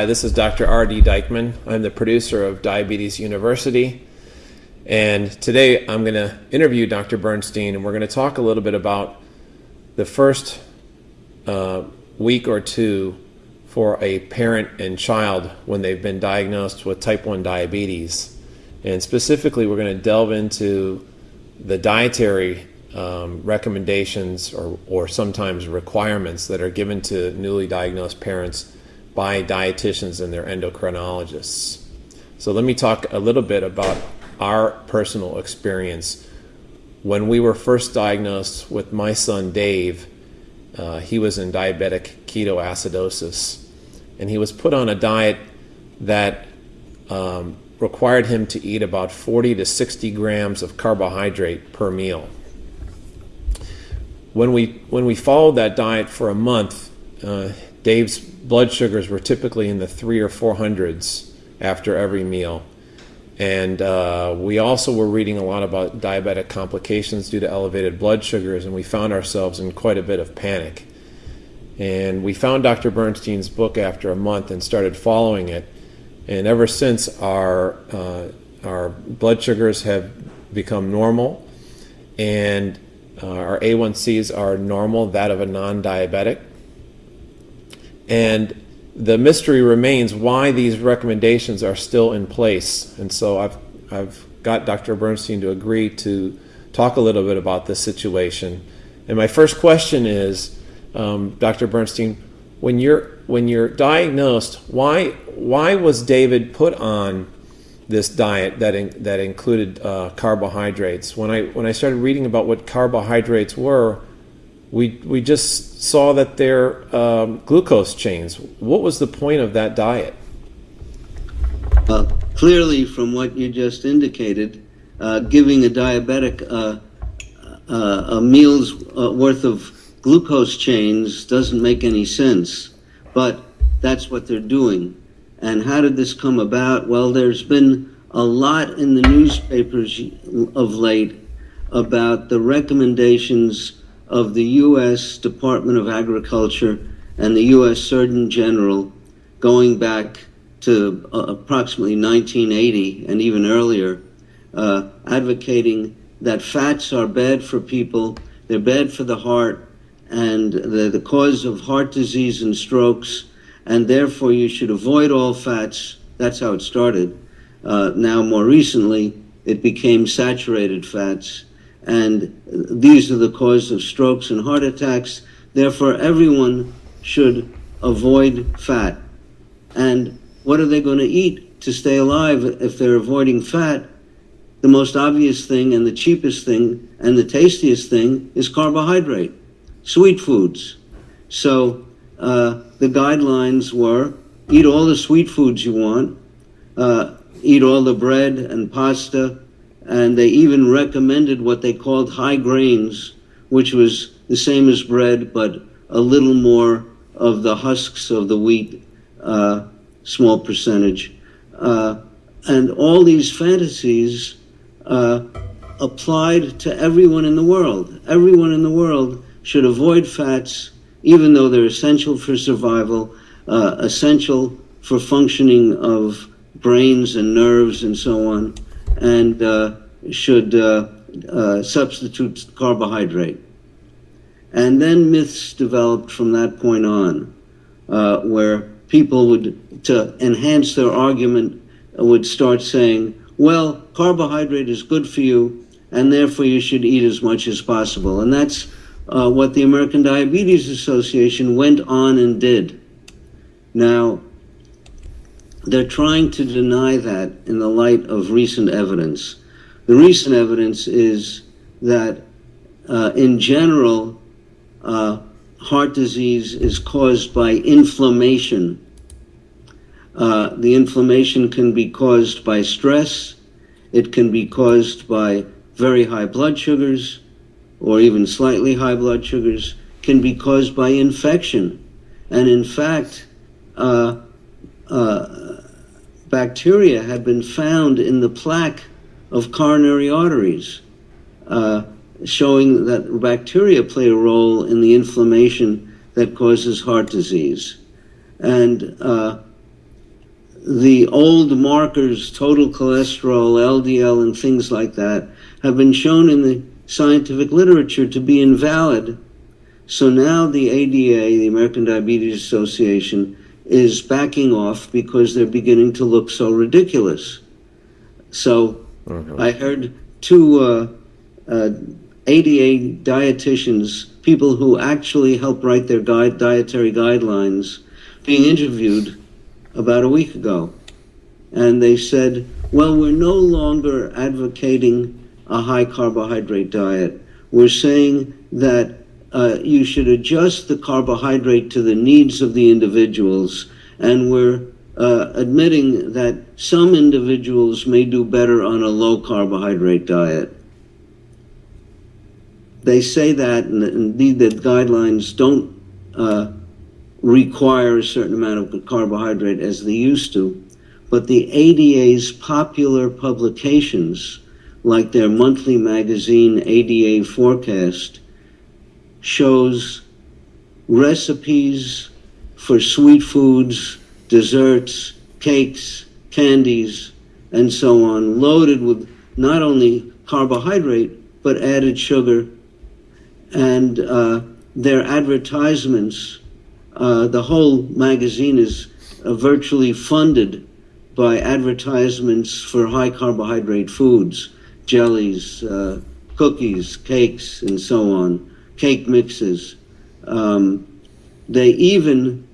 Hi, this is Dr. R.D. Dikeman. I'm the producer of Diabetes University. And today I'm going to interview Dr. Bernstein, and we're going to talk a little bit about the first uh, week or two for a parent and child when they've been diagnosed with type 1 diabetes. And specifically, we're going to delve into the dietary um, recommendations or, or sometimes requirements that are given to newly diagnosed parents by dietitians and their endocrinologists. So, let me talk a little bit about our personal experience. When we were first diagnosed with my son Dave, uh, he was in diabetic ketoacidosis, and he was put on a diet that um, required him to eat about 40 to 60 grams of carbohydrate per meal. When we when we followed that diet for a month, uh, Dave's blood sugars were typically in the three or four hundreds after every meal, and uh, we also were reading a lot about diabetic complications due to elevated blood sugars, and we found ourselves in quite a bit of panic. And we found Dr. Bernstein's book after a month and started following it and ever since our uh, our blood sugars have become normal, and uh, our A1Cs are normal, that of a non-diabetic, and the mystery remains why these recommendations are still in place. And so I've I've got Dr. Bernstein to agree to talk a little bit about this situation. And my first question is, um, Dr. Bernstein, when you're when you're diagnosed, why why was David put on this diet that in, that included uh, carbohydrates? When I when I started reading about what carbohydrates were, we we just saw that they're um, glucose chains. What was the point of that diet? Uh, clearly, from what you just indicated, uh, giving a diabetic uh, uh, a meal's uh, worth of glucose chains doesn't make any sense, but that's what they're doing. And how did this come about? Well, there's been a lot in the newspapers of late about the recommendations of the U.S. Department of Agriculture and the U.S. Surgeon General going back to uh, approximately 1980 and even earlier, uh, advocating that fats are bad for people, they're bad for the heart, and they're the cause of heart disease and strokes, and therefore you should avoid all fats. That's how it started. Uh, now, more recently, it became saturated fats, and these are the cause of strokes and heart attacks. Therefore, everyone should avoid fat. And what are they going to eat to stay alive if they're avoiding fat? The most obvious thing and the cheapest thing and the tastiest thing is carbohydrate sweet foods. So uh, the guidelines were eat all the sweet foods you want, uh, eat all the bread and pasta, and they even recommended what they called high grains, which was the same as bread, but a little more of the husks of the wheat, uh, small percentage. Uh, and all these fantasies uh, applied to everyone in the world. Everyone in the world should avoid fats, even though they're essential for survival, uh, essential for functioning of brains and nerves and so on, and uh, should uh, uh substitute carbohydrate. And then myths developed from that point on, uh, where people would, to enhance their argument, would start saying, well, carbohydrate is good for you, and therefore you should eat as much as possible. And that's uh, what the American Diabetes Association went on and did. Now, they're trying to deny that in the light of recent evidence. The recent evidence is that, uh, in general, uh, heart disease is caused by inflammation. Uh, the inflammation can be caused by stress, it can be caused by very high blood sugars, or even slightly high blood sugars can be caused by infection. And in fact, uh, uh, bacteria have been found in the plaque of coronary arteries, uh, showing that bacteria play a role in the inflammation that causes heart disease. And uh, the old markers, total cholesterol, LDL, and things like that, have been shown in the scientific literature to be invalid. So now the ADA, the American Diabetes Association, is backing off because they're beginning to look so ridiculous. So mm-hmm. I heard two uh, uh, ADA dietitians, people who actually help write their guide, dietary guidelines, being interviewed about a week ago. And they said, well, we're no longer advocating a high carbohydrate diet. We're saying that uh, you should adjust the carbohydrate to the needs of the individuals. And we're uh, admitting that some individuals may do better on a low carbohydrate diet. They say that, and indeed, that guidelines don't uh, require a certain amount of carbohydrate as they used to. But the ADA's popular publications, like their monthly magazine ADA Forecast, shows recipes for sweet foods, desserts, cakes, candies, and so on, loaded with not only carbohydrate, but added sugar. And uh, their advertisements uh, the whole magazine is uh, virtually funded by advertisements for high carbohydrate foods, jellies, uh, cookies, cakes, and so on, cake mixes. Um, they even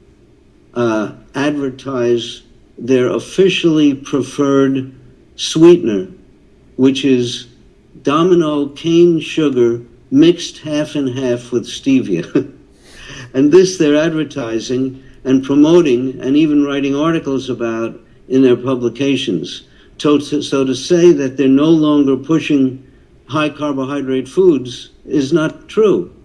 uh, advertise their officially preferred sweetener, which is domino cane sugar mixed half and half with stevia. And this they're advertising and promoting and even writing articles about in their publications. So to, so to say that they're no longer pushing high carbohydrate foods is not true.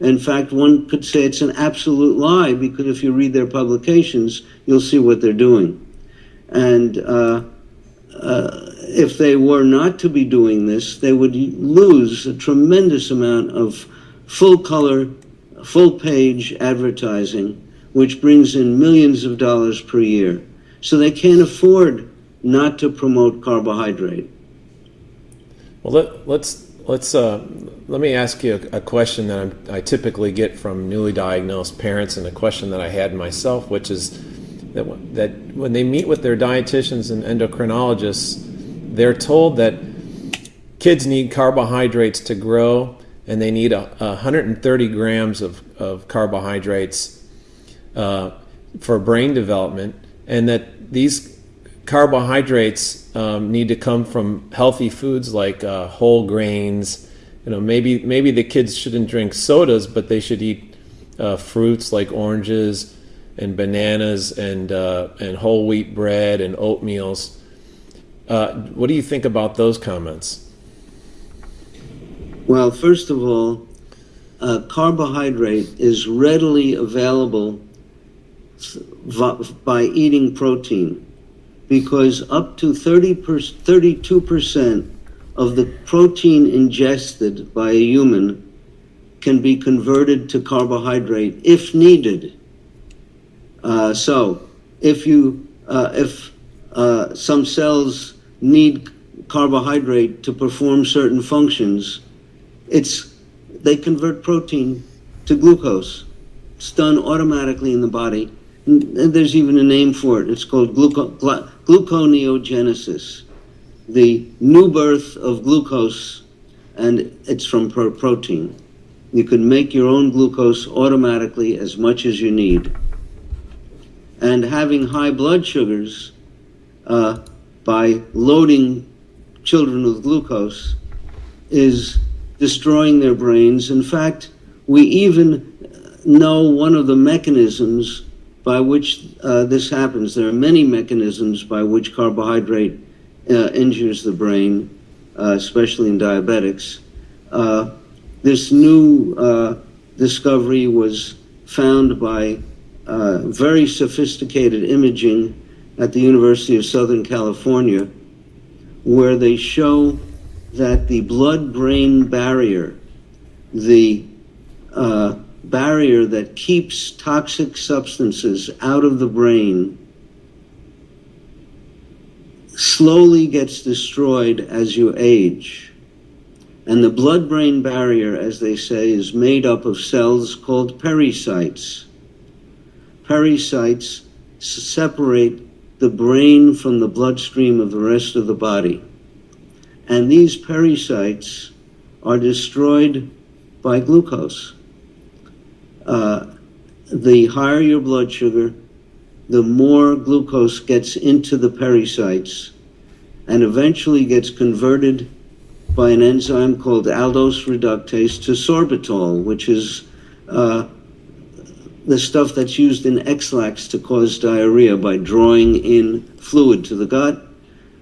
In fact, one could say it's an absolute lie because if you read their publications, you'll see what they're doing. And uh, uh, if they were not to be doing this, they would lose a tremendous amount of full color full page advertising, which brings in millions of dollars per year. So they can't afford not to promote carbohydrate. Well, let, let's let's uh, let me ask you a, question that I'm, i typically get from newly diagnosed parents, and a question that I had myself, which is that that when they meet with their dietitians and endocrinologists, they're told that kids need carbohydrates to grow and they need a, a 130 grams of, of carbohydrates uh, for brain development, and that these carbohydrates um, need to come from healthy foods like uh, whole grains. You know, maybe maybe the kids shouldn't drink sodas, but they should eat uh, fruits like oranges and bananas and uh, and whole wheat bread and oatmeals. Uh, what do you think about those comments? Well, first of all, uh, carbohydrate is readily available by eating protein because up to 30 per, 32% of the protein ingested by a human can be converted to carbohydrate if needed. Uh, so, if you uh, if uh, some cells need carbohydrate to perform certain functions, it's they convert protein to glucose. It's done automatically in the body. And there's even a name for it. It's called gluco- gluconeogenesis, the new birth of glucose, and it's from pro- protein. You can make your own glucose automatically as much as you need. And having high blood sugars uh, by loading children with glucose is destroying their brains. In fact, we even know one of the mechanisms by which uh, this happens. There are many mechanisms by which carbohydrate uh, injures the brain, uh, especially in diabetics. Uh, this new uh, discovery was found by uh, very sophisticated imaging at the University of Southern California, where they show that the blood brain barrier, the uh, barrier that keeps toxic substances out of the brain, slowly gets destroyed as you age. And the blood brain barrier, as they say, is made up of cells called pericytes. Pericytes separate the brain from the bloodstream of the rest of the body. And these pericytes are destroyed by glucose. Uh, the higher your blood sugar, the more glucose gets into the pericytes and eventually gets converted by an enzyme called aldose reductase to sorbitol, which is uh, the stuff that's used in Ex-Lax to cause diarrhea by drawing in fluid to the gut.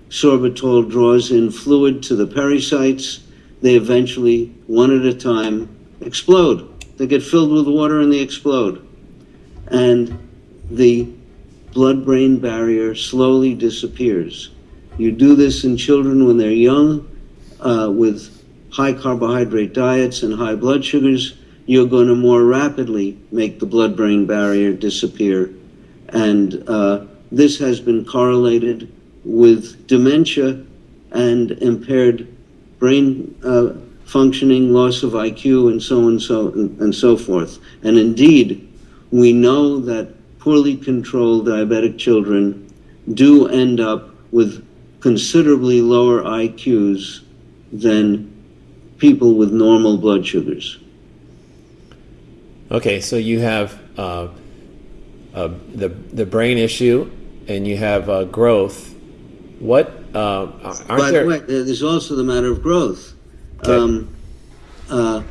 Sorbitol draws in fluid to the pericytes. They eventually, one at a time, explode. They get filled with water and they explode. And the blood brain barrier slowly disappears. You do this in children when they're young uh, with high carbohydrate diets and high blood sugars. You're going to more rapidly make the blood brain barrier disappear. And uh, this has been correlated with dementia and impaired brain uh, functioning, loss of IQ, and so on and so and so forth. And indeed, we know that poorly controlled diabetic children do end up with considerably lower IQs than people with normal blood sugars. Okay, so you have uh, uh, the the brain issue, and you have uh, growth. What uh, aren't By there? the way, there's also the matter of growth. Okay. Um, uh,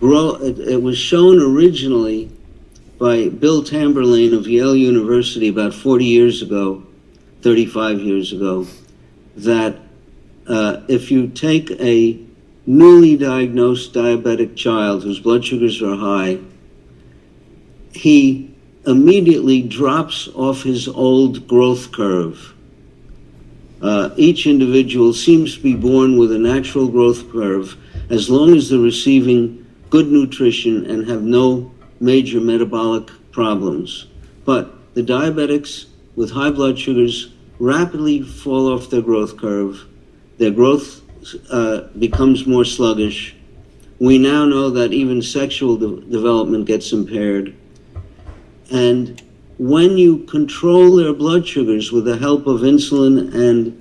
grow, it, it was shown originally by Bill Tamborlane of Yale University about 40 years ago 35 years ago that uh, if you take a newly diagnosed diabetic child whose blood sugars are high, he immediately drops off his old growth curve. Uh, each individual seems to be born with a natural growth curve as long as they're receiving good nutrition and have no major metabolic problems. But the diabetics with high blood sugars rapidly fall off their growth curve. Their growth uh, becomes more sluggish. We now know that even sexual de- development gets impaired. And when you control their blood sugars with the help of insulin and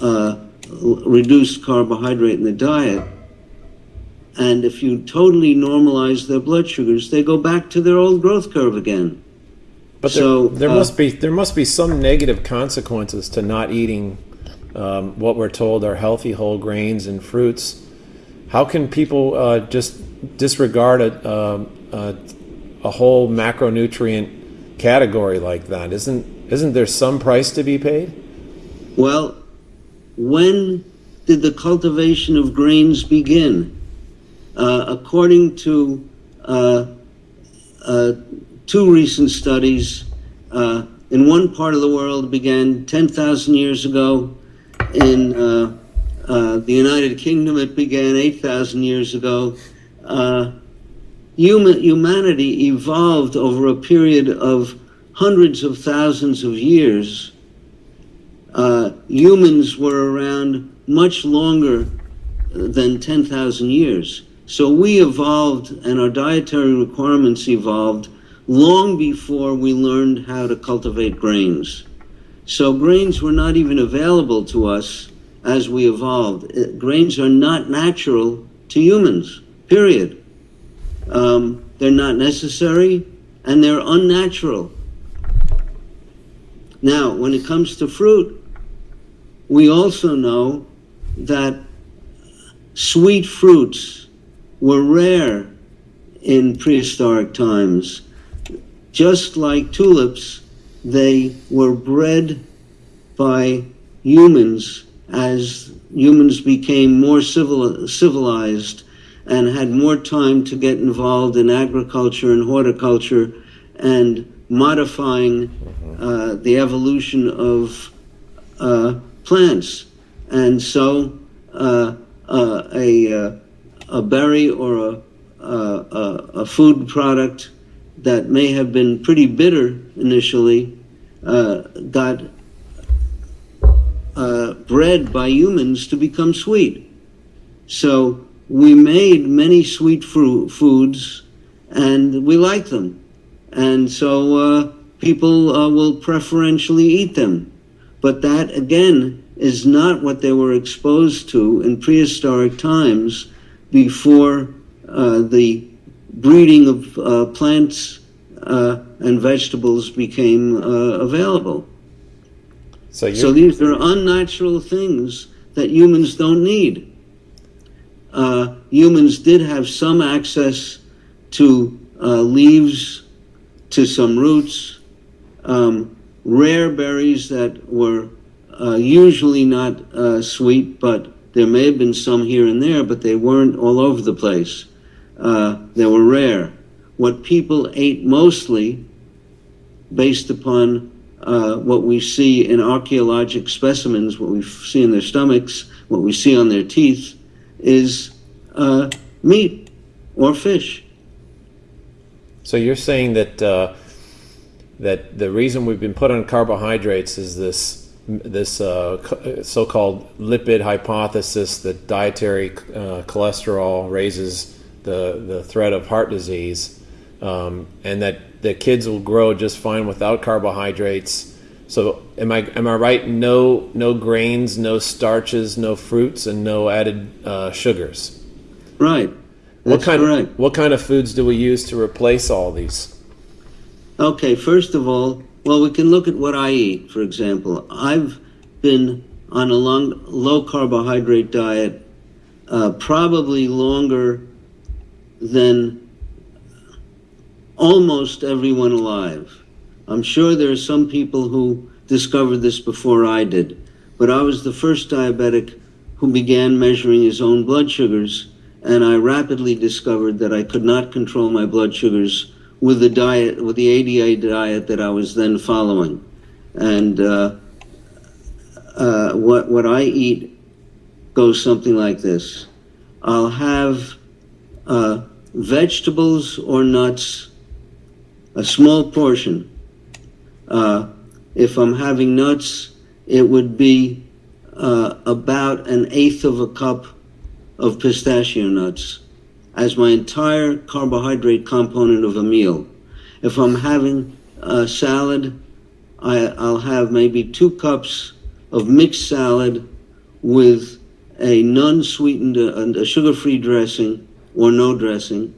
uh, reduced carbohydrate in the diet, and if you totally normalize their blood sugars, they go back to their old growth curve again. But there, So, there uh, must be there must be some negative consequences to not eating um, what we're told are healthy whole grains and fruits. How can people uh, just disregard a, um, a a whole macronutrient category like that? Isn't isn't there some price to be paid? Well, when did the cultivation of grains begin? Uh, according to uh, uh, two recent studies, in one part of the world began 10,000 years ago. In uh, uh, the United Kingdom, it began 8,000 years ago. Uh, human, humanity evolved over a period of hundreds of thousands of years humans were around much longer than 10,000 years. So we evolved and our dietary requirements evolved long before we learned how to cultivate grains. So grains were not even available to us as we evolved. Uh, Grains are not natural to humans, period. Um, they're not necessary and they're unnatural. Now, when it comes to fruit, we also know that sweet fruits were rare in prehistoric times. Just like tulips, they were bred by humans as humans became more civil, civilized and had more time to get involved in agriculture and horticulture and modifying uh, the evolution of uh, plants. And so uh, uh, a, uh, a berry or a, a, a, food product that may have been pretty bitter initially uh, got uh, bred by humans to become sweet. So we made many sweet foods, and we like them, and so uh, people uh, will preferentially eat them. But that again is not what they were exposed to in prehistoric times before uh, the breeding of uh, plants uh, and vegetables became uh, available. So, So these are unnatural things that humans don't need. Uh, humans did have some access to uh, leaves, to some roots, um, rare berries that were uh, usually not uh, sweet, but there may have been some here and there, but they weren't all over the place. Uh, they were rare. What people ate mostly, based upon uh, what we see in archaeologic specimens, what we see in their stomachs, what we see on their teeth, is uh, meat or fish. So you're saying that uh, that the reason we've been put on carbohydrates is this this uh, so-called lipid hypothesis that dietary uh, cholesterol raises the the threat of heart disease, um, and that the kids will grow just fine without carbohydrates. So am I am I right? No no grains, no starches, no fruits, and no added uh, sugars. Right. What kind correct. of what kind of foods do we use to replace all these? Okay, first of all, well, we can look at what I eat, for example. I've been on a long, low carbohydrate diet uh, probably longer than almost everyone alive. I'm sure there are some people who discovered this before I did, but I was the first diabetic who began measuring his own blood sugars, and I rapidly discovered that I could not control my blood sugars with the diet, with the ADA diet that I was then following. And uh, uh, what what I eat goes something like this: I'll have uh, vegetables or nuts, a small portion. Uh, if I'm having nuts, it would be uh, about an eighth of a cup of pistachio nuts as my entire carbohydrate component of a meal. If I'm having a salad, I, I'll have maybe two cups of mixed salad with a non-sweetened, uh, a sugar-free dressing or no dressing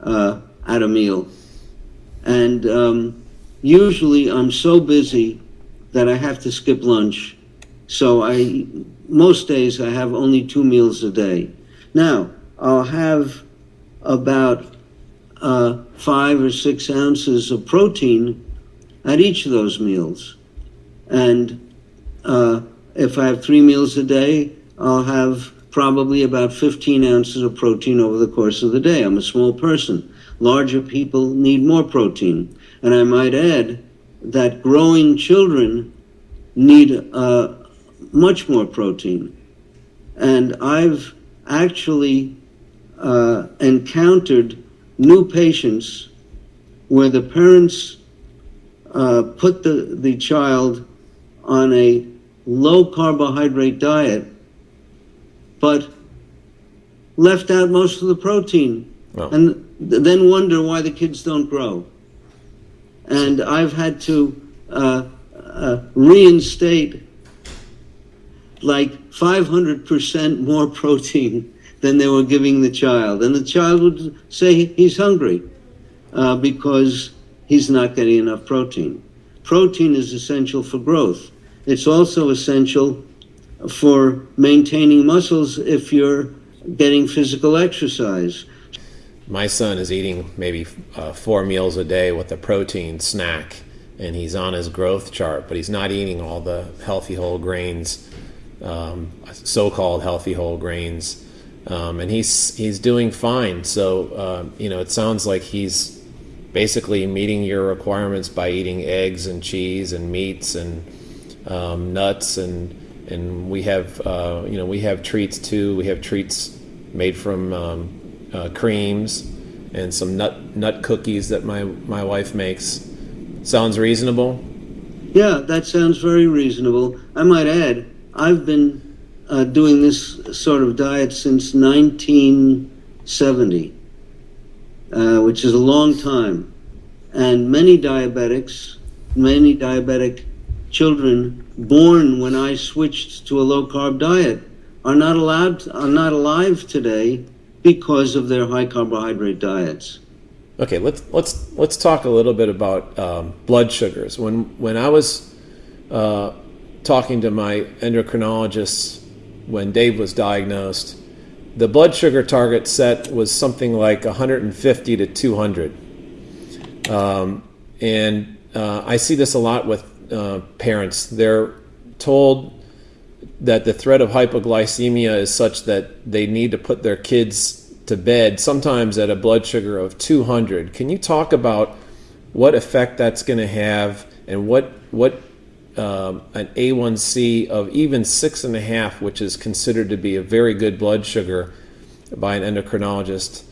uh, at a meal. And um, usually I'm so busy that I have to skip lunch. So I, most days I have only two meals a day. Now, I'll have about uh, five or six ounces of protein at each of those meals. And uh, if I have three meals a day, I'll have probably about 15 ounces of protein over the course of the day. I'm a small person. Larger people need more protein. And I might add that growing children need uh, much more protein. And I've actually uh, encountered new patients where the parents uh, put the, the child on a low carbohydrate diet, but left out most of the protein, Well, and th- then wonder why the kids don't grow. And I've had to uh, uh, reinstate like 500% more protein than they were giving the child. And the child would say he's hungry uh, because he's not getting enough protein. Protein is essential for growth. It's also essential for maintaining muscles if you're getting physical exercise. my son is eating maybe uh, four meals a day with a protein snack, and he's on his growth chart, but he's not eating all the healthy whole grains, um, so-called healthy whole grains, um, and he's he's doing fine. So uh, you know, it sounds like he's basically meeting your requirements by eating eggs and cheese and meats and um, nuts and and we have uh, you know we have treats too. We have treats made from um, uh, creams and some nut nut cookies that my my wife makes. Sounds reasonable. Yeah, that sounds very reasonable. I might add, I've been uh, doing this sort of diet since 1970, uh, which is a long time. And many diabetics, many diabetic children born when I switched to a low carb diet are not allowed are not alive today because of their high carbohydrate diets. Okay, let's let's let's talk a little bit about um, blood sugars. When when I was uh, talking to my endocrinologist when Dave was diagnosed, the blood sugar target set was something like 150 to 200, um, and uh, I see this a lot with uh, parents. They're told that the threat of hypoglycemia is such that they need to put their kids to bed, sometimes at a blood sugar of 200. Can you talk about what effect that's going to have and what what um, an A1C of even six and a half, which is considered to be a very good blood sugar by an endocrinologist?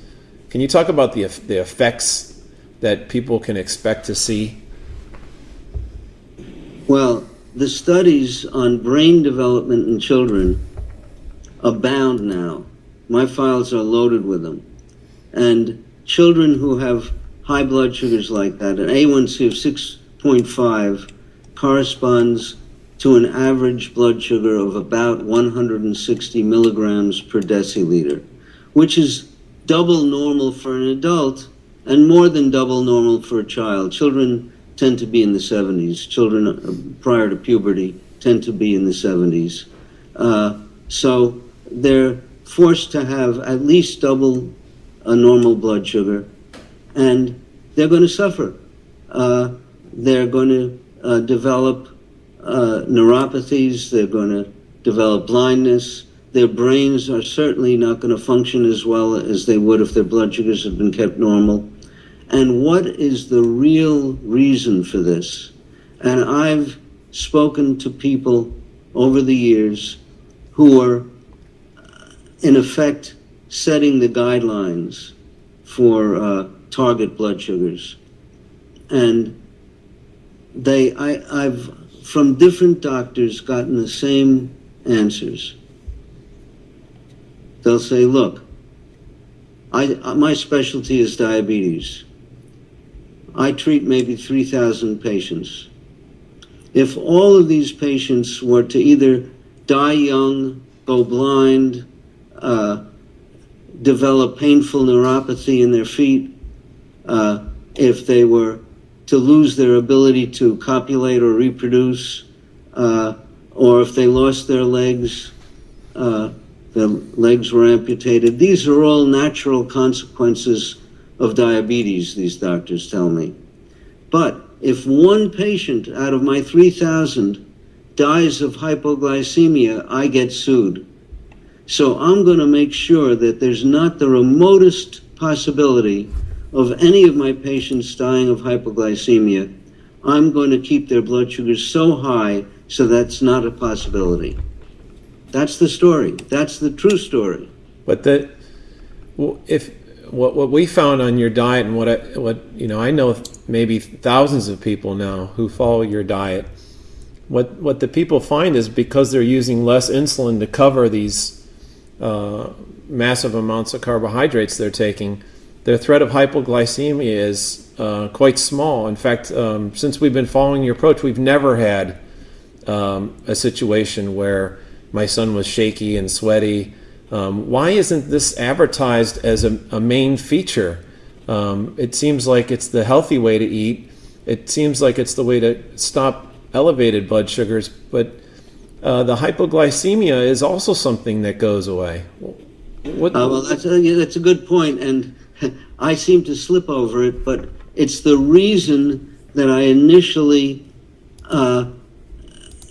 Can you talk about the the effects that people can expect to see? Well, the studies on brain development in children abound now. My files are loaded with them. And children who have high blood sugars like that, an A1C of 6.5 corresponds to an average blood sugar of about 160 milligrams per deciliter, which is double normal for an adult and more than double normal for a child. Children tend to be in the 70s. Children uh, prior to puberty tend to be in the 70s. Uh, so they're forced to have at least double a normal blood sugar, and they're going to suffer. Uh, they're going to uh, develop uh, neuropathies, they're going to develop blindness. Their brains are certainly not going to function as well as they would if their blood sugars had been kept normal and what is the real reason for this? And I've spoken to people over the years who are, in effect, setting the guidelines for uh, target blood sugars. And they, I, I've, from different doctors, gotten the same answers. They'll say, look, I, my specialty is diabetes. I treat maybe 3,000 patients. If all of these patients were to either die young, go blind, uh, develop painful neuropathy in their feet, uh, if they were to lose their ability to copulate or reproduce, uh, or if they lost their legs, uh, their legs were amputated. These are all natural consequences of diabetes, these doctors tell me. But if one patient out of my 3,000 dies of hypoglycemia, I get sued. So I'm going to make sure that there's not the remotest possibility of any of my patients dying of hypoglycemia. I'm going to keep their blood sugars so high so that's not a possibility. That's the story. That's the true story. But well, if what what we found on your diet and what I, what you know I know maybe thousands of people now who follow your diet. What what the people find is because they're using less insulin to cover these uh, massive amounts of carbohydrates they're taking, their threat of hypoglycemia is uh, quite small. In fact, um, since we've been following your approach, we've never had um, a situation where my son was shaky and sweaty um, why isn't this advertised as a, a main feature? Um, it seems like it's the healthy way to eat. It seems like it's the way to stop elevated blood sugars, but uh, the hypoglycemia is also something that goes away. What, uh, well, that's a, yeah, that's a good point, and I seem to slip over it, but it's the reason that I initially uh,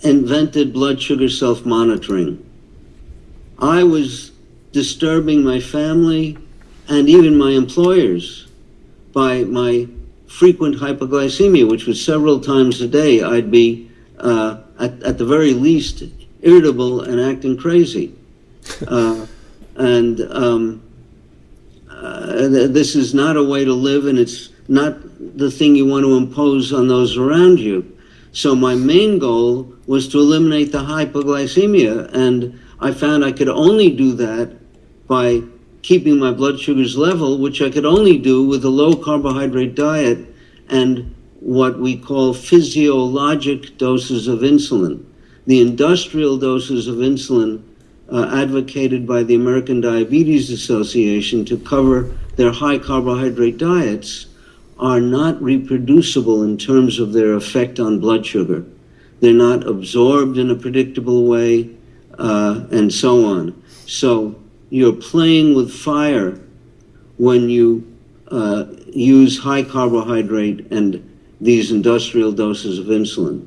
invented blood sugar self monitoring. I was disturbing my family and even my employers by my frequent hypoglycemia, which was several times a day. I'd be, uh, at, at the very least, irritable and acting crazy. Uh, and um, uh, this is not a way to live, and it's not the thing you want to impose on those around you. So my main goal was to eliminate the hypoglycemia, and I found I could only do that by keeping my blood sugars level, which I could only do with a low carbohydrate diet and what we call physiologic doses of insulin. The industrial doses of insulin uh, advocated by the American Diabetes Association to cover their high carbohydrate diets are not reproducible in terms of their effect on blood sugar. They're not absorbed in a predictable way, uh, and so on. So you're playing with fire when you uh, use high carbohydrate and these industrial doses of insulin.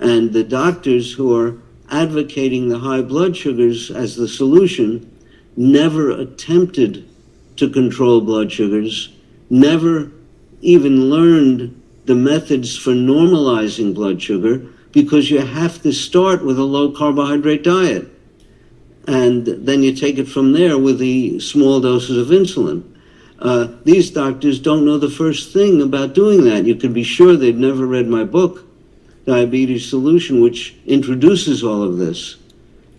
And the doctors who are advocating the high blood sugars as the solution never attempted to control blood sugars, never even learned the methods for normalizing blood sugar because you have to start with a low carbohydrate diet. And then you take it from there with the small doses of insulin. Uh, these doctors don't know the first thing about doing that. You can be sure they've never read my book, Diabetes Solution, which introduces all of this.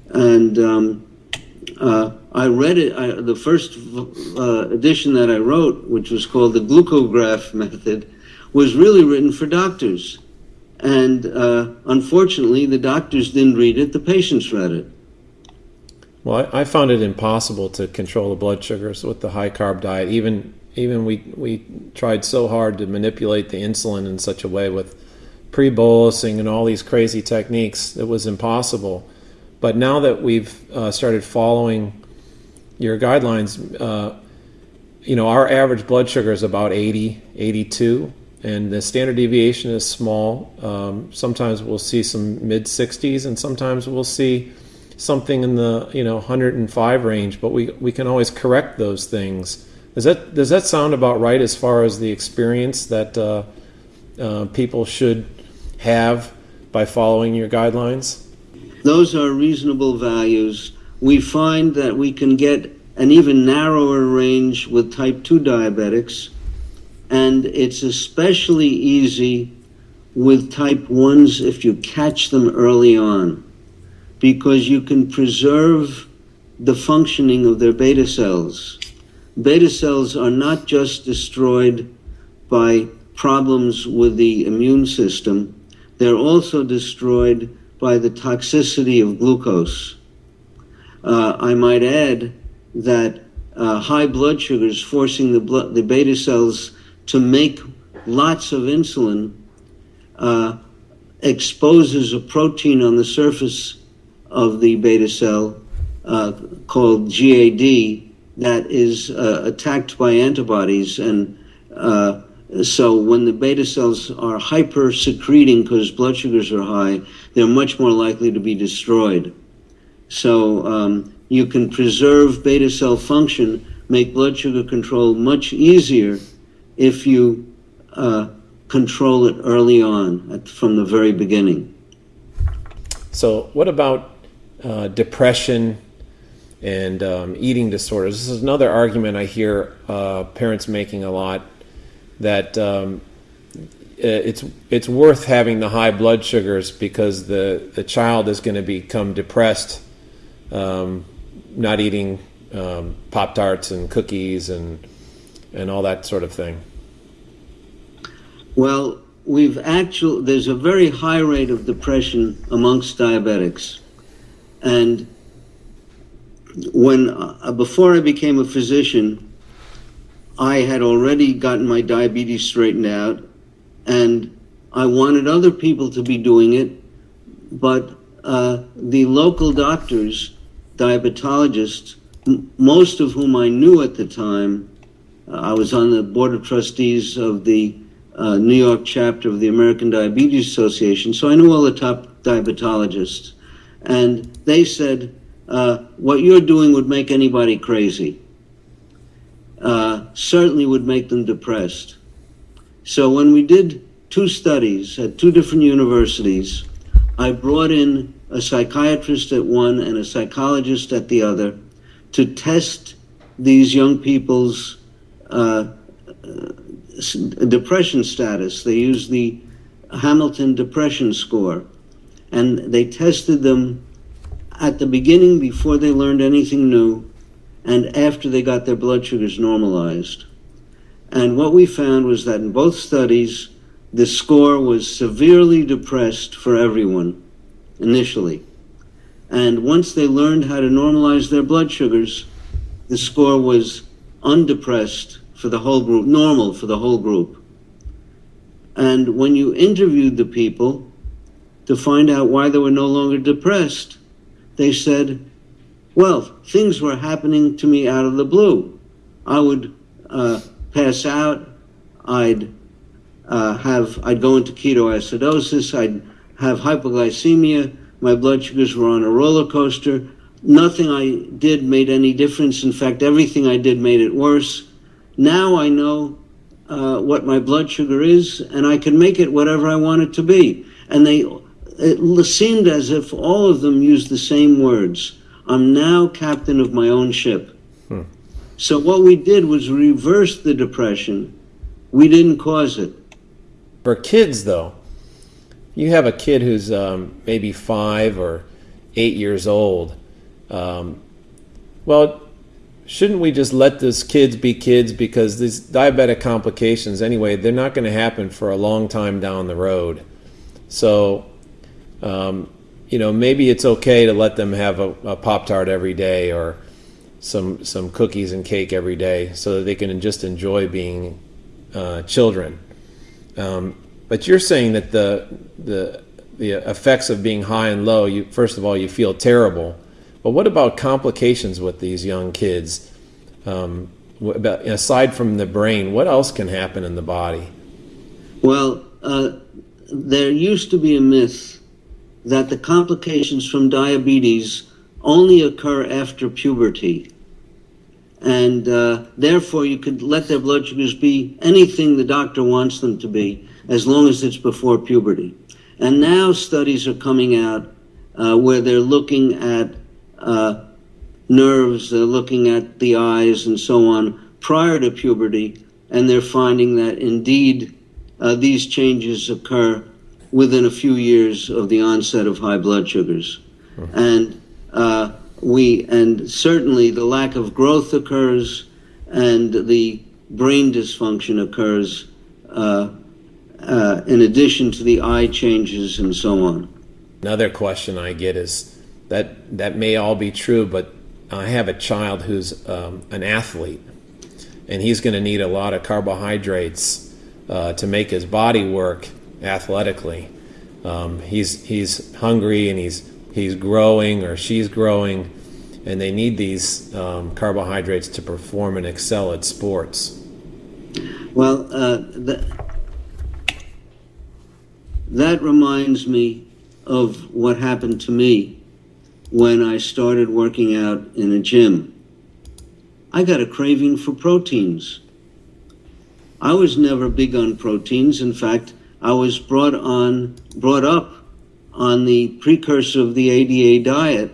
And um, uh, I read it, I, the first uh, edition that I wrote, which was called the glucograf method, was really written for doctors. And uh, unfortunately, the doctors didn't read it, the patients read it. Well, I, I found it impossible to control the blood sugars with the high carb diet. Even even we we tried so hard to manipulate the insulin in such a way with pre-bolusing and all these crazy techniques, it was impossible. But now that we've uh, started following your guidelines, uh, you know, our average blood sugar is about 80, 82, and the standard deviation is small. Um, sometimes we'll see some mid 60s, and sometimes we'll see something in the you know 105 range. But we we can always correct those things. Does that does that sound about right as far as the experience that uh, uh people should have by following your guidelines? Those are reasonable values. We find that we can get an even narrower range with type 2 diabetics, and it's especially easy with type 1s if you catch them early on, because you can preserve the functioning of their beta cells. Beta cells are not just destroyed by problems with the immune system, they're also destroyed by the toxicity of glucose. Uh, I might add that uh, high blood sugars forcing the, blood, the beta cells to make lots of insulin uh, exposes a protein on the surface of the beta cell uh, called GAD that is uh, attacked by antibodies and uh, so when the beta cells are hyper secreting because blood sugars are high, they're much more likely to be destroyed. So um, you can preserve beta cell function, make blood sugar control much easier if you uh, control it early on at, from the very beginning. So, what about uh, depression and um, eating disorders? This is another argument I hear uh, parents making a lot that um, it's it's worth having the high blood sugars because the the child is going to become depressed, um, not eating um, pop tarts and cookies and and all that sort of thing. Well, we've actually there's a very high rate of depression amongst diabetics, and when uh, before I became a physician. I had already gotten my diabetes straightened out, and I wanted other people to be doing it, but uh, the local doctors, diabetologists, most of whom I knew at the time, uh, I was on the board of trustees of the uh, New York chapter of the American Diabetes Association, so I knew all the top diabetologists. And they said, uh, What you're doing would make anybody crazy uh, certainly would make them depressed. So when we did two studies at two different universities, I brought in a psychiatrist at one and a psychologist at the other to test these young people's uh, depression status. They used the Hamilton Depression Score. And they tested them at the beginning before they learned anything new and after they got their blood sugars normalized. And what we found was that in both studies, the score was severely depressed for everyone initially. And once they learned how to normalize their blood sugars, the score was undepressed for the whole group, normal for the whole group. And when you interviewed the people to find out why they were no longer depressed, they said, well, things were happening to me out of the blue. I would uh, pass out. I'd uh, have I'd go into ketoacidosis. I'd have hypoglycemia. My blood sugars were on a roller coaster. Nothing I did made any difference. In fact, everything I did made it worse. Now I know uh, what my blood sugar is, and I can make it whatever I want it to be. And they, it seemed as if all of them used the same words. I'm now captain of my own ship. Hmm. So what we did was reverse the depression. We didn't cause it. For kids, though, you have a kid who's um, maybe five or eight years old. Um, well, shouldn't we just let those kids be kids because these diabetic complications, anyway, they're not going to happen for a long time down the road. So, um, you know, maybe it's okay to let them have a, a Pop Tart every day or some some cookies and cake every day so that they can just enjoy being uh, children. Um, but you're saying that the the the effects of being high and low, you first of all you feel terrible, but what about complications with these young kids? Um, about, aside from the brain, what else can happen in the body? Well, uh, there used to be a myth that the complications from diabetes only occur after puberty. And uh, therefore, you could let their blood sugars be anything the doctor wants them to be, as long as it's before puberty. And now studies are coming out uh, where they're looking at uh, nerves, they're looking at the eyes, and so on prior to puberty, and they're finding that indeed uh, these changes occur within a few years of the onset of high blood sugars. And uh, we and certainly the lack of growth occurs, and the brain dysfunction occurs. Uh, uh, in addition to the eye changes and so on. Another question I get is that that may all be true, but I have a child who's um, an athlete, and he's going to need a lot of carbohydrates uh, to make his body work athletically. Um, he's he's hungry and he's he's growing or she's growing, and they need these um, carbohydrates to perform and excel at sports. Well, uh, the, that reminds me of what happened to me when I started working out in a gym. I got a craving for proteins. I was never big on proteins. In fact, I was brought on brought up on the precursor of the ADA diet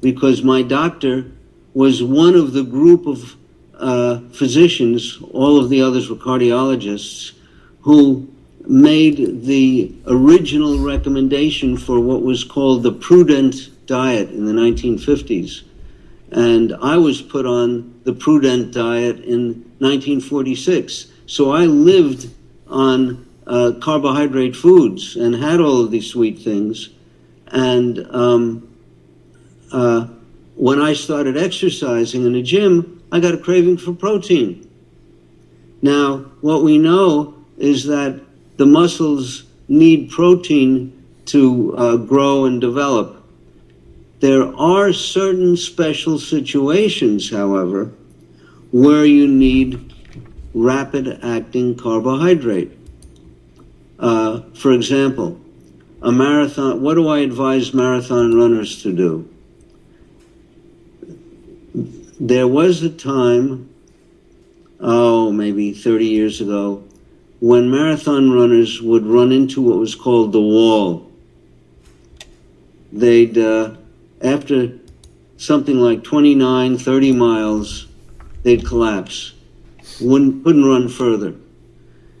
because my doctor was one of the group of uh, physicians, all of the others were cardiologists, who made the original recommendation for what was called the prudent diet in the 1950s. And I was put on the prudent diet in 1946. So I lived on uh, carbohydrate foods and had all of these sweet things. And um, uh, when I started exercising in the gym, I got a craving for protein. Now, what we know is that the muscles need protein to uh, grow and develop. There are certain special situations, however, where you need rapid acting carbohydrate. Uh, for example, a marathon, what do I advise marathon runners to do? There was a time, oh, maybe 30 years ago, when marathon runners would run into what was called the wall. They'd, uh, after something like 29, 30 miles, they'd collapse, wouldn't, couldn't run further.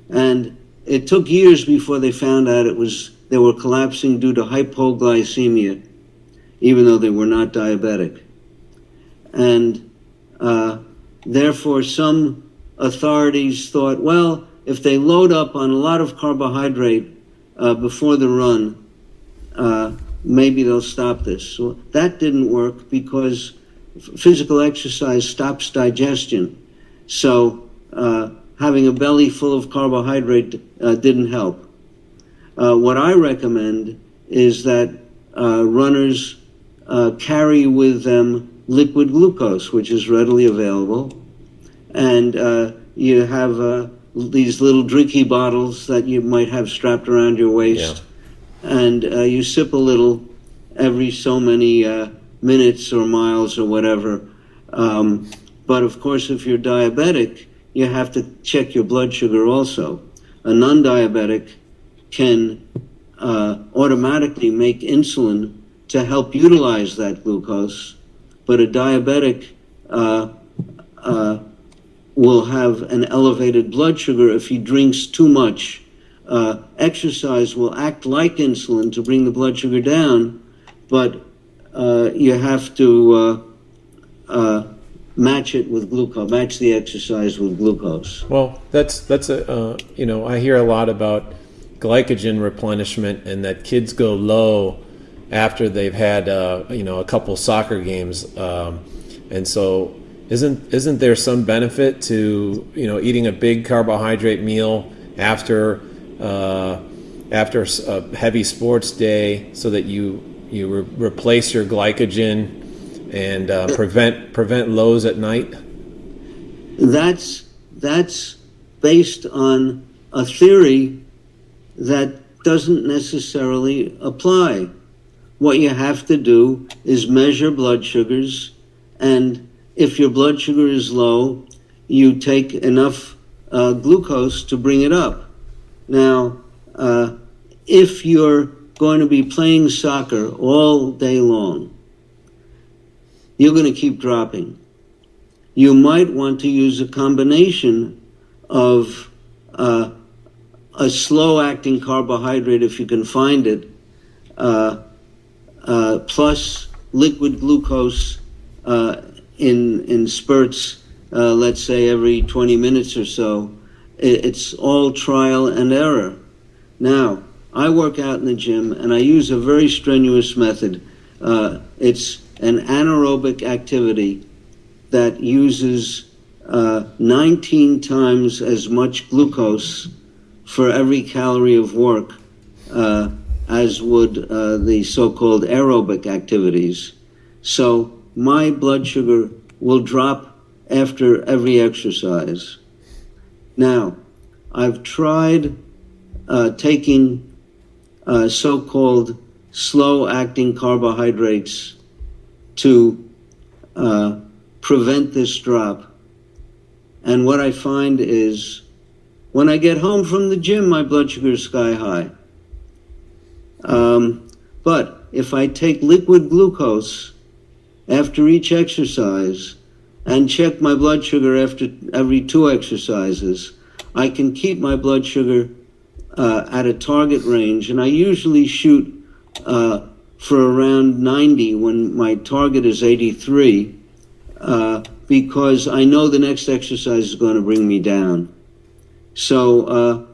And it took years before they found out it was they were collapsing due to hypoglycemia, even though they were not diabetic. And uh, therefore, some authorities thought, well, if they load up on a lot of carbohydrate uh, before the run, uh, maybe they'll stop this. So that didn't work because physical exercise stops digestion. So uh, having a belly full of carbohydrate uh, didn't help. Uh, what I recommend is that uh, runners uh, carry with them liquid glucose, which is readily available, and uh, you have these little drinky bottles that you might have strapped around your waist, yeah. and you sip a little every so many minutes or miles or whatever. Um, but of course, if you're diabetic, you have to check your blood sugar also. A non diabetic can uh, automatically make insulin to help utilize that glucose, but a diabetic uh, uh, will have an elevated blood sugar if he drinks too much. Uh, exercise will act like insulin to bring the blood sugar down, but uh, you have to uh, match it with glucose, match the exercise with glucose. Well, that's that's a uh, you know I hear a lot about glycogen replenishment and that kids go low after they've had uh, you know a couple soccer games, um, and so isn't isn't there some benefit to you know eating a big carbohydrate meal after uh, after a heavy sports day so that you you re- replace your glycogen and uh, prevent prevent lows at night? That's that's based on a theory that doesn't necessarily apply. What you have to do is measure blood sugars, and if your blood sugar is low, you take enough uh, glucose to bring it up. Now, uh, if you're going to be playing soccer all day long, you're going to keep dropping. You might want to use a combination of uh, a slow acting carbohydrate, if you can find it, uh, uh, plus liquid glucose uh, in, in spurts, uh, let's say every 20 minutes or so. It's all trial and error. Now, I work out in the gym and I use a very strenuous method. Uh, it's an anaerobic activity that uses uh, 19 times as much glucose for every calorie of work uh, as would uh, the so called aerobic activities. So my blood sugar will drop after every exercise. Now, I've tried uh, taking uh, so called slow acting carbohydrates to uh, prevent this drop. And what I find is when I get home from the gym, my blood sugar is sky high. Um, but if I take liquid glucose after each exercise and check my blood sugar after every two exercises, I can keep my blood sugar uh, at a target range, and I usually shoot uh, for around 90 when my target is 83, uh, because I know the next exercise is going to bring me down. So uh,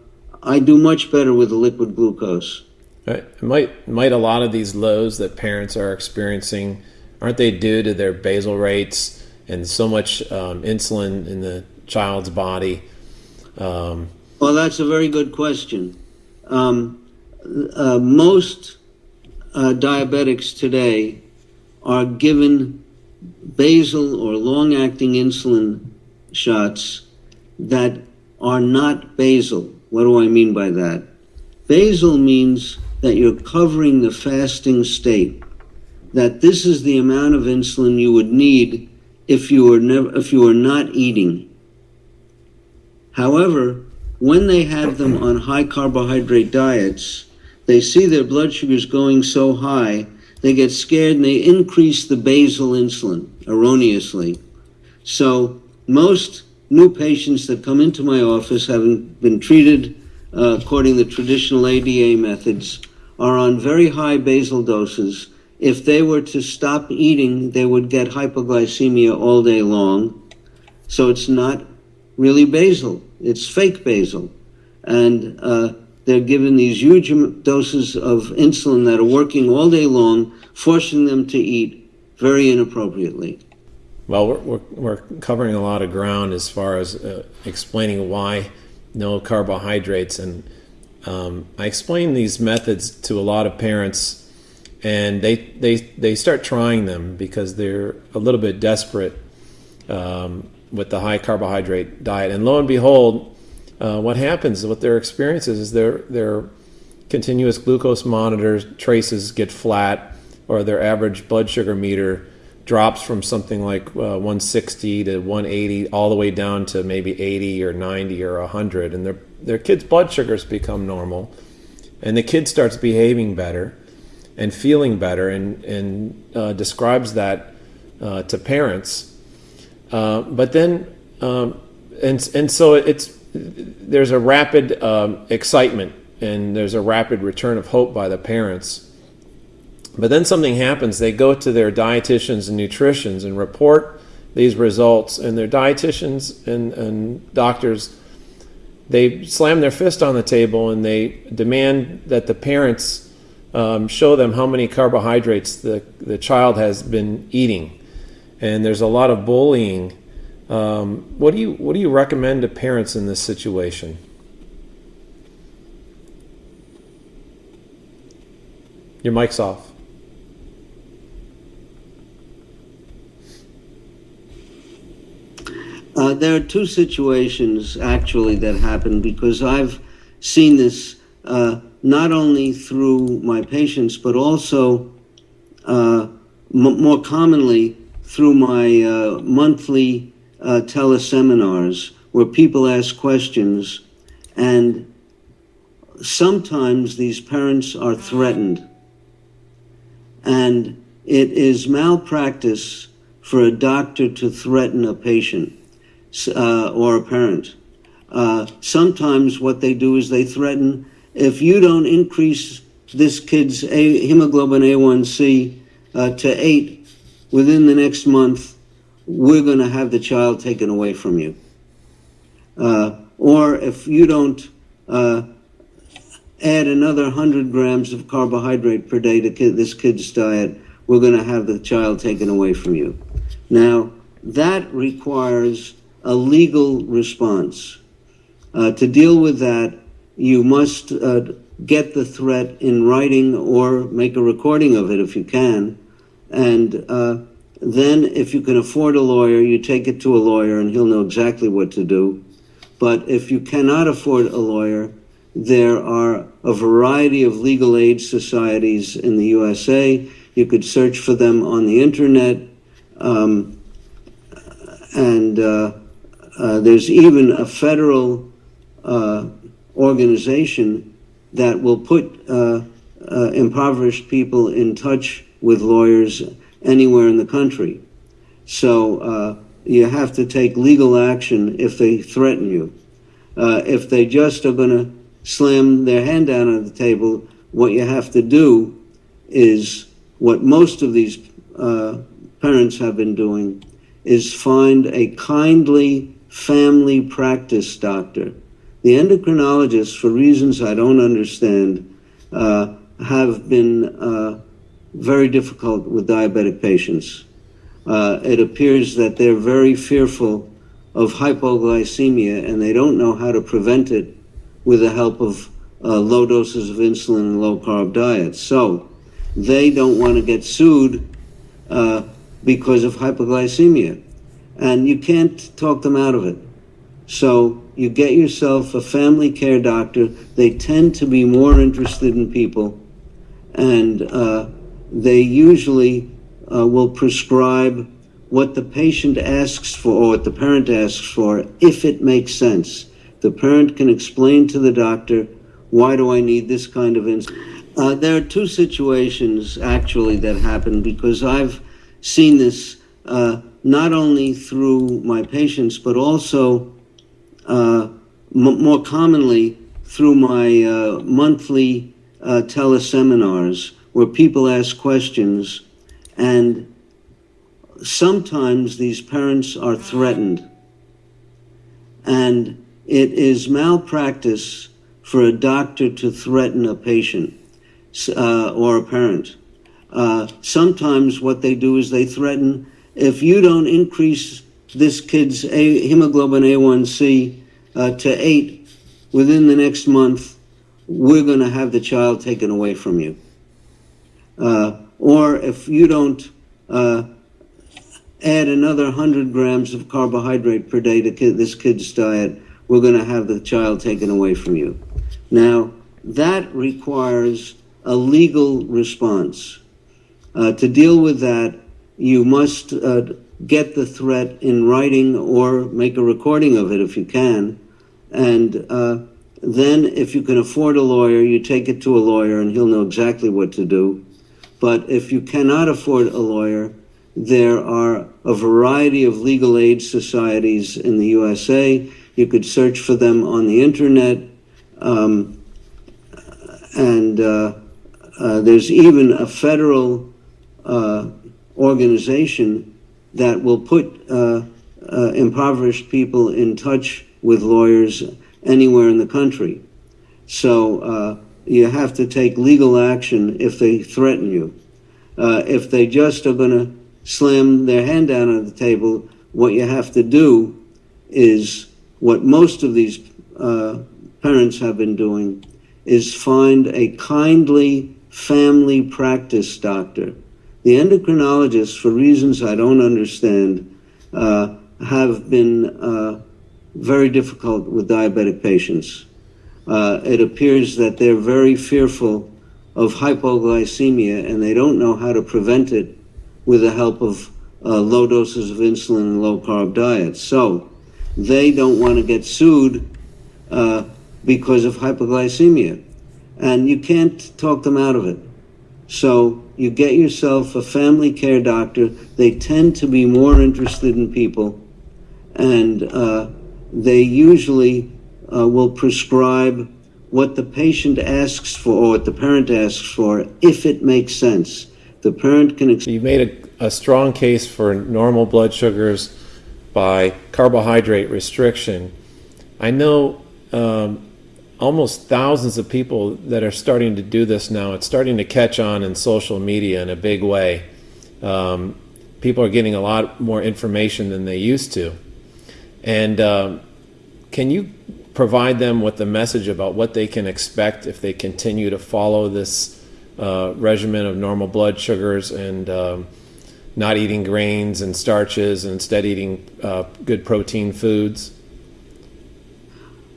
I do much better with the liquid glucose. Right. Might might a lot of these lows that parents are experiencing aren't they due to their basal rates and so much um, insulin in the child's body? Um, well, that's a very good question. Um, uh, most uh, diabetics today are given basal or long acting insulin shots that are not basal. What do I mean by that? Basal means that you're covering the fasting state, that this is the amount of insulin you would need if you were never if you were not eating. However, when they have them on high carbohydrate diets, they see their blood sugars going so high, they get scared and they increase the basal insulin erroneously. So most new patients that come into my office having been treated uh, according to the traditional ADA methods, are on very high basal doses. If they were to stop eating, they would get hypoglycemia all day long. So it's not really basal, it's fake basal. And uh, they're given these huge doses of insulin that are working all day long, forcing them to eat very inappropriately. Well, we're, we're, we're covering a lot of ground as far as uh, explaining why no carbohydrates. And um, I explain these methods to a lot of parents, and they, they, they start trying them because they're a little bit desperate um, with the high carbohydrate diet. And lo and behold, uh, what happens, what their experience is, is their, their continuous glucose monitor traces get flat, or their average blood sugar meter drops from something like uh, 160 to 180 all the way down to maybe 80 or 90 or 100 and their their kids blood sugars become normal and the kid starts behaving better and feeling better and and uh, describes that uh, to parents. Uh, but then um, and and so it's there's a rapid um, excitement and there's a rapid return of hope by the parents but then something happens. They go to their dietitians and nutritionists and report these results, and their dietitians and, and doctors they slam their fist on the table and they demand that the parents um, show them how many carbohydrates the, the child has been eating. And there's a lot of bullying. Um, what do you what do you recommend to parents in this situation? Your mic's off. Uh, there are two situations actually that happen because I've seen this uh, not only through my patients but also uh, more commonly through my uh, monthly uh, teleseminars where people ask questions and sometimes these parents are threatened and it is malpractice for a doctor to threaten a patient uh, or a parent. Uh, sometimes what they do is they threaten if you don't increase this kid's a- hemoglobin A1C uh, to eight within the next month, we're going to have the child taken away from you. Uh, or if you don't uh, add another 100 grams of carbohydrate per day to kid, this kid's diet, we're going to have the child taken away from you. Now, that requires a legal response. Uh, to deal with that, you must uh, get the threat in writing or make a recording of it if you can. And uh, then, if you can afford a lawyer, you take it to a lawyer and he'll know exactly what to do. But if you cannot afford a lawyer, there are a variety of legal aid societies in the USA. You could search for them on the internet. Um, and uh, uh, there's even a federal uh, organization that will put uh, uh, impoverished people in touch with lawyers anywhere in the country. So uh, you have to take legal action if they threaten you. if they just are going to slam their hand down on the table, what you have to do is what most of these parents have been doing is find a kindly family practice doctor. The endocrinologists, for reasons I don't understand, uh, have been uh, very difficult with diabetic patients. Uh, it appears that they're very fearful of hypoglycemia and they don't know how to prevent it with the help of uh, low doses of insulin and low carb diets. So they don't want to get sued uh, because of hypoglycemia and you can't talk them out of it. So you get yourself a family care doctor. They tend to be more interested in people, and uh, they usually uh, will prescribe what the patient asks for or what the parent asks for if it makes sense. The parent can explain to the doctor, why do I need this kind of insulin? Uh, there are two situations actually that happen because I've seen this uh, not only through my patients, but also uh, more commonly through my uh, monthly uh, teleseminars where people ask questions, and sometimes these parents are threatened. And it is malpractice for a doctor to threaten a patient uh, or a parent. Uh, sometimes what they do is they threaten if you don't increase this kid's a- hemoglobin A1C uh, to eight within the next month, we're going to have the child taken away from you. Uh, or if you don't uh, add another 100 grams of carbohydrate per day to kid, this kid's diet, we're going to have the child taken away from you. Now, that requires a legal response. Uh, to deal with that, you must uh, get the threat in writing or make a recording of it if you can. And uh, then, if you can afford a lawyer, you take it to a lawyer and he'll know exactly what to do. But if you cannot afford a lawyer, there are a variety of legal aid societies in the USA. You could search for them on the internet. Um, and uh, uh, there's even a federal uh, organization that will put uh, uh, impoverished people in touch with lawyers anywhere in the country. So uh, you have to take legal action if they threaten you. Uh, if they just are going to slam their hand down on the table, what you have to do is what most of these uh, parents have been doing is find a kindly family practice doctor. The endocrinologists, for reasons I don't understand, uh, have been uh, very difficult with diabetic patients. Uh, it appears that they're very fearful of hypoglycemia and they don't know how to prevent it with the help of uh, low doses of insulin and low carb diets. So they don't want to get sued uh, because of hypoglycemia. And you can't talk them out of it. So you get yourself a family care doctor. They tend to be more interested in people, and uh, they usually uh, will prescribe what the patient asks for or what the parent asks for if it makes sense. The parent can. Ex- you made a, a strong case for normal blood sugars by carbohydrate restriction. I know um, almost thousands of people that are starting to do this now. It's starting to catch on in social media in a big way. Um, people are getting a lot more information than they used to. And um, can you provide them with the message about what they can expect if they continue to follow this uh, regimen of normal blood sugars and um, not eating grains and starches and instead eating uh, good protein foods?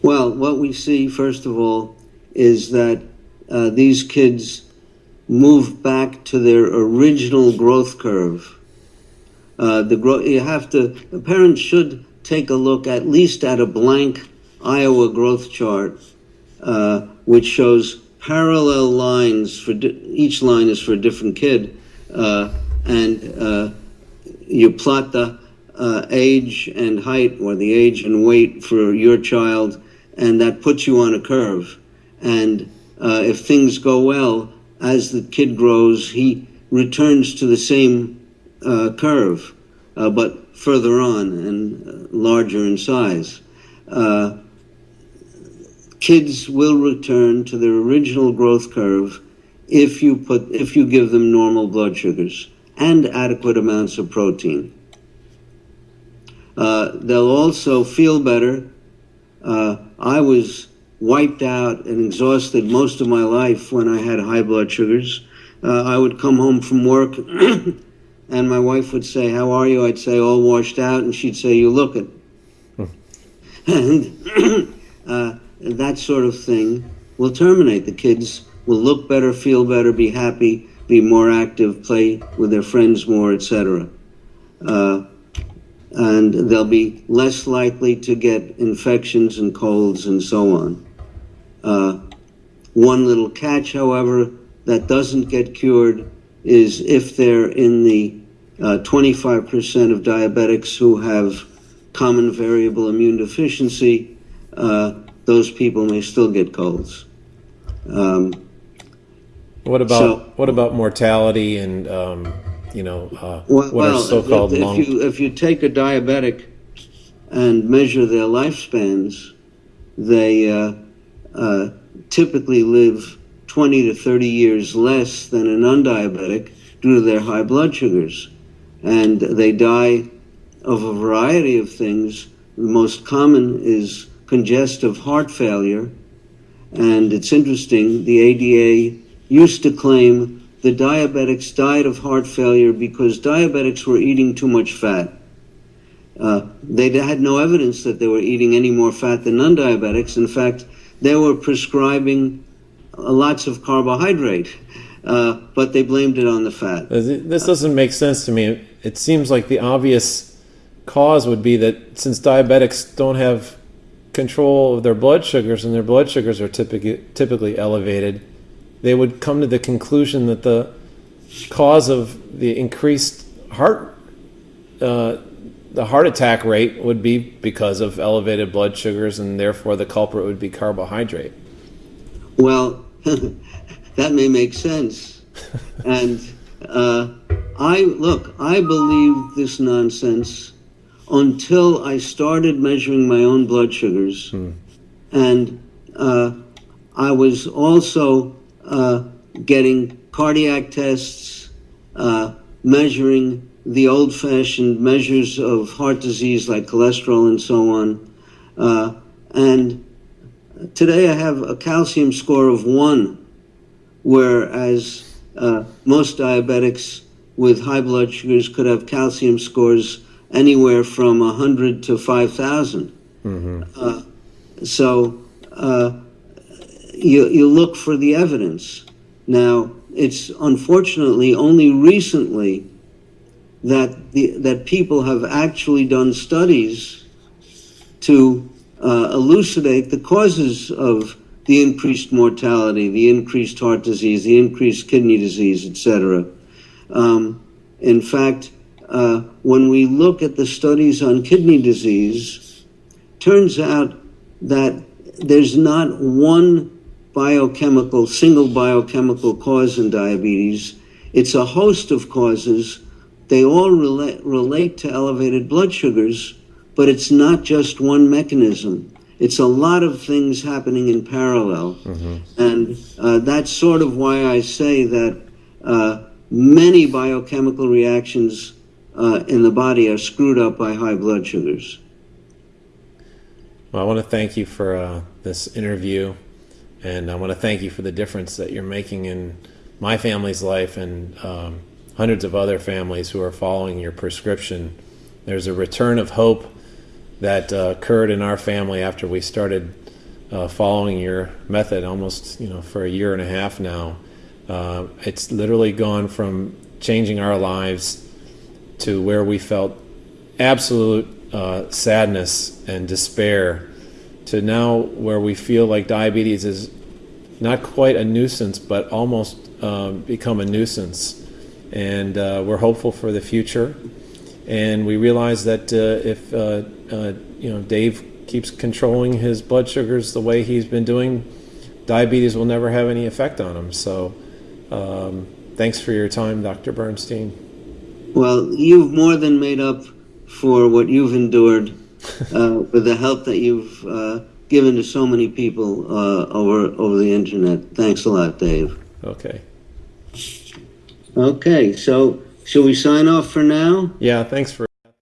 Well, what we see, first of all, is that uh, these kids move back to their original growth curve. Uh, the gro- you have to, the parents should take a look at least at a blank Iowa growth chart, uh, which shows parallel lines for each line is for a different kid, uh, and uh, you plot the uh, age and height or the age and weight for your child and that puts you on a curve. And uh, if things go well, as the kid grows, he returns to the same curve, but further on and larger in size. Uh, kids will return to their original growth curve if you put if you give them normal blood sugars and adequate amounts of protein. Uh, they'll also feel better uh, I was wiped out and exhausted most of my life when I had high blood sugars. Uh, I would come home from work and my wife would say, How are you? I'd say, All washed out. And she'd say, You look it. and uh, that sort of thing will terminate. The kids will look better, feel better, be happy, be more active, play with their friends more, etc. Uh, and they'll be less likely to get infections and colds and so on. Uh, one little catch, however, that doesn't get cured is if they're in the uh, 25% of diabetics who have common variable immune deficiency, uh, those people may still get colds. Um, What about So- what about mortality and um, you know uh, Well, what are well, so-called if, long? you if you take a diabetic and measure their lifespans, they uh, uh, typically live 20 to 30 years less than a non-diabetic due to their high blood sugars, and they die of a variety of things. The most common is congestive heart failure, and it's interesting. The ADA used to claim the diabetics died of heart failure because diabetics were eating too much fat. Uh, they had no evidence that they were eating any more fat than non diabetics. In fact, they were prescribing uh, lots of carbohydrate, uh, but they blamed it on the fat. This doesn't make sense to me. It seems like the obvious cause would be that since diabetics don't have control of their blood sugars and their blood sugars are typically typically elevated, they would come to the conclusion that the cause of the increased heart uh, the heart attack rate would be because of elevated blood sugars and therefore the culprit would be carbohydrate. Well, that may make sense. and uh, I look, I believed this nonsense until I started measuring my own blood sugars, and uh, I was also uh, getting cardiac tests, uh, measuring the old-fashioned measures of heart disease like cholesterol and so on, uh, and today I have a calcium score of one, whereas uh, most diabetics with high blood sugars could have calcium scores anywhere from 100 to 5,000. Uh, so uh, you, you look for the evidence. Now, it's unfortunately only recently that, the, that people have actually done studies to uh, elucidate the causes of the increased mortality, the increased heart disease, the increased kidney disease, etc. Um, in fact, uh, when we look at the studies on kidney disease, turns out that there's not one biochemical, single biochemical cause in diabetes. It's a host of causes. They all relate, relate to elevated blood sugars, but it's not just one mechanism. It's a lot of things happening in parallel. And uh, that's sort of why I say that uh, many biochemical reactions uh, in the body are screwed up by high blood sugars. Well, I want to thank you for uh, this interview, and I want to thank you for the difference that you're making in my family's life and um, hundreds of other families who are following your prescription. There's a return of hope that uh, occurred in our family after we started uh, following your method almost you know for a year and a half now. Uh, it's literally gone from changing our lives to where we felt absolute uh, sadness and despair to now where we feel like diabetes is not quite a nuisance but almost um, become a nuisance. And uh, we're hopeful for the future. And we realize that uh, if uh, uh, you know Dave keeps controlling his blood sugars the way he's been doing diabetes will never have any effect on him. So um, thanks for your time Dr. Bernstein Well, you've more than made up for what you've endured uh, with the help that you've uh, given to so many people uh, over over the internet. Thanks a lot, Dave. okay Okay, so shall we sign off for now? yeah thanks for